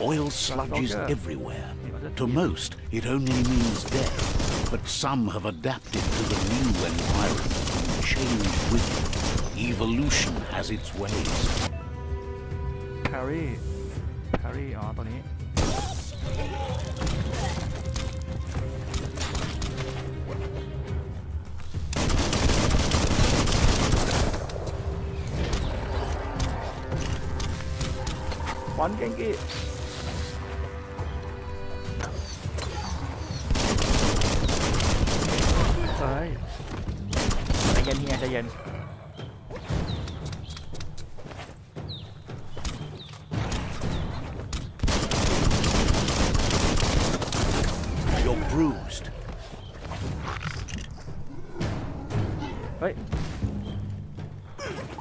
Oil sludges everywhere. To most, it only means death, but some have adapted to the new environment and changed with it. Evolution has its ways. แครี่แครี่อ๋อตัวนี้ บอ เย็นเฮียใจเย็น You're bruised. เฮ้ย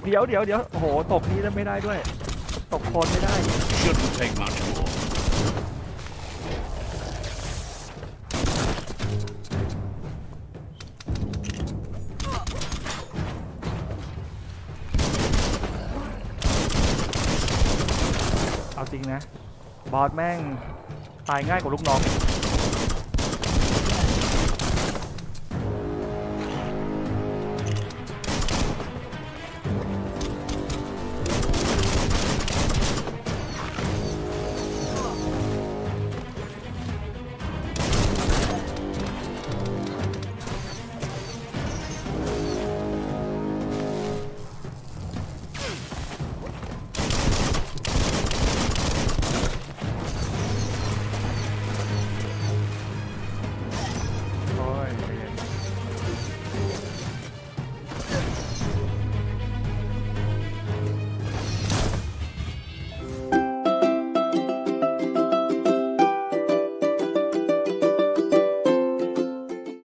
เดี๋ยวเดี๋ยวเดี๋ยวโอ้โห ตกนี้แล้วไม่ได้ด้วย ตกโคนไม่ได้ นะ บอสแม่งตายง่ายกว่าลูกน้อง